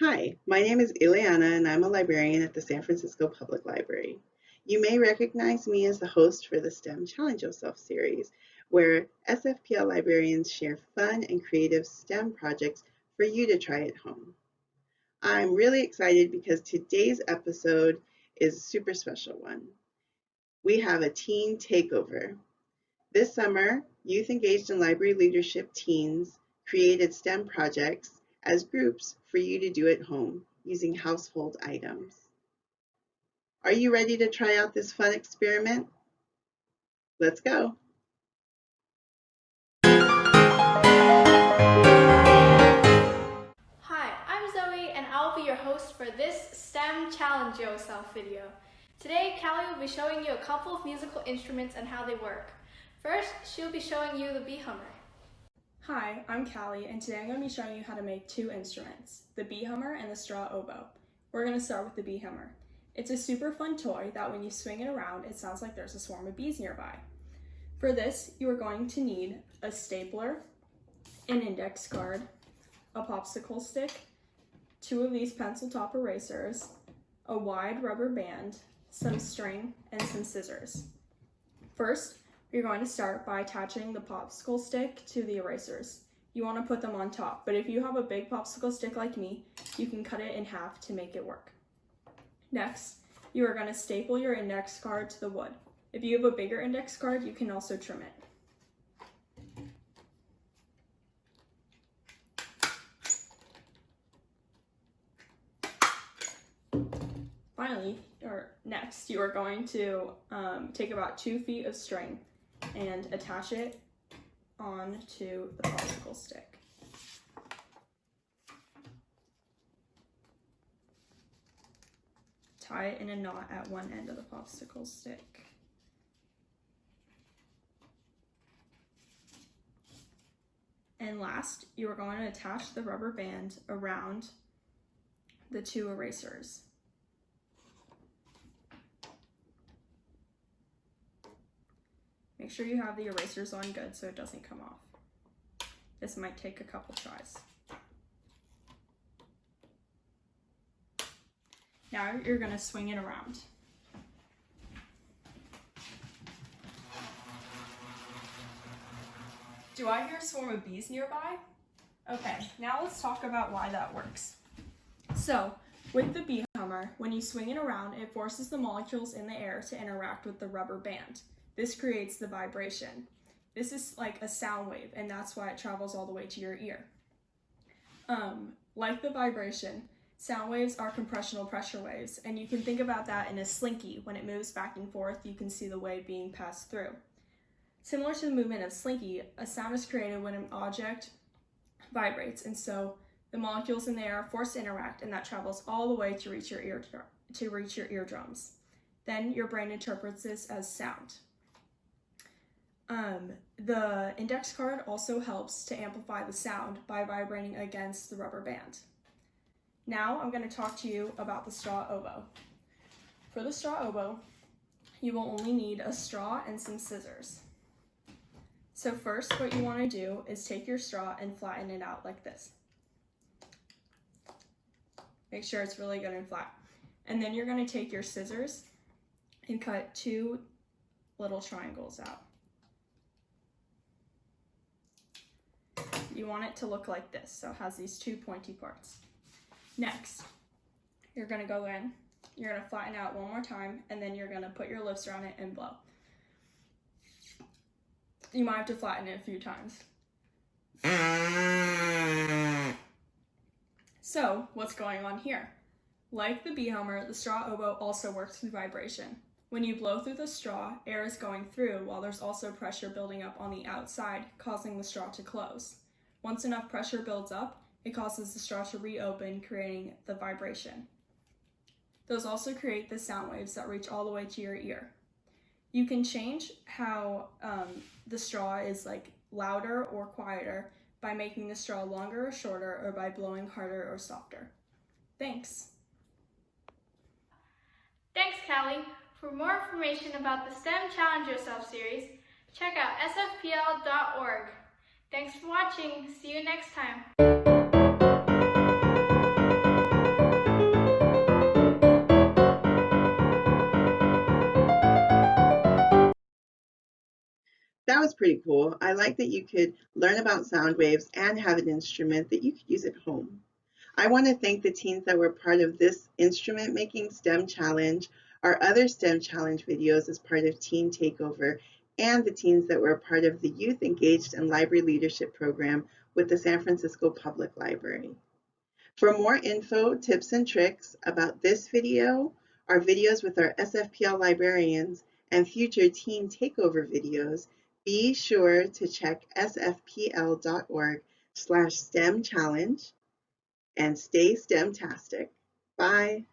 Hi, my name is Ileana and I'm a librarian at the San Francisco Public Library. You may recognize me as the host for the STEM Challenge Yourself series, where SFPL librarians share fun and creative STEM projects for you to try at home. I'm really excited because today's episode is a super special one. We have a teen takeover. This summer, youth engaged in library leadership teens created STEM projects as groups for you to do at home using household items. Are you ready to try out this fun experiment? Let's go. Hi, I'm Zoe and I'll be your host for this STEM Challenge Yourself video. Today, Callie will be showing you a couple of musical instruments and how they work. First, she'll be showing you the bee hummer. Hi, I'm Callie, and today I'm going to be showing you how to make two instruments, the bee hummer and the straw oboe. We're going to start with the bee hummer. It's a super fun toy that when you swing it around, it sounds like there's a swarm of bees nearby. For this, you are going to need a stapler, an index card, a popsicle stick, two of these pencil top erasers, a wide rubber band, some string, and some scissors. First, you're going to start by attaching the popsicle stick to the erasers. You want to put them on top, but if you have a big popsicle stick like me, you can cut it in half to make it work. Next, you are going to staple your index card to the wood. If you have a bigger index card, you can also trim it. Finally, or next, you are going to um, take about two feet of string and attach it onto the popsicle stick. Tie it in a knot at one end of the popsicle stick. And last, you are going to attach the rubber band around the two erasers. Make sure you have the erasers on good so it doesn't come off. This might take a couple tries. Now you're gonna swing it around. Do I hear a swarm of bees nearby? Okay, now let's talk about why that works. So, with the bee hummer, when you swing it around, it forces the molecules in the air to interact with the rubber band. This creates the vibration. This is like a sound wave, and that's why it travels all the way to your ear. Um, like the vibration, sound waves are compressional pressure waves, and you can think about that in a slinky. When it moves back and forth, you can see the wave being passed through. Similar to the movement of slinky, a sound is created when an object vibrates, and so the molecules in the air are forced to interact, and that travels all the way to reach your ear to reach your eardrums. Then your brain interprets this as sound. Um, the index card also helps to amplify the sound by vibrating against the rubber band. Now I'm going to talk to you about the straw oboe. For the straw oboe, you will only need a straw and some scissors. So first what you want to do is take your straw and flatten it out like this. Make sure it's really good and flat. And then you're going to take your scissors and cut two little triangles out. You want it to look like this. So it has these two pointy parts. Next, you're gonna go in, you're gonna flatten out one more time, and then you're gonna put your lips around it and blow. You might have to flatten it a few times. So, what's going on here? Like the bee hummer, the straw oboe also works through vibration. When you blow through the straw, air is going through while there's also pressure building up on the outside, causing the straw to close. Once enough pressure builds up, it causes the straw to reopen, creating the vibration. Those also create the sound waves that reach all the way to your ear. You can change how um, the straw is like louder or quieter by making the straw longer or shorter or by blowing harder or softer. Thanks. Thanks, Callie. For more information about the STEM Challenge Yourself series, check out sfpl.org. Thanks for watching. See you next time. that was pretty cool. I like that you could learn about sound waves and have an instrument that you could use at home. I want to thank the teens that were part of this Instrument Making STEM Challenge, our other STEM Challenge videos as part of Teen Takeover, and the teens that were a part of the Youth Engaged in Library Leadership program with the San Francisco Public Library. For more info, tips, and tricks about this video, our videos with our SFPL librarians, and future Teen Takeover videos, be sure to check sfpl.org slash STEM challenge and stay STEM-tastic. Bye.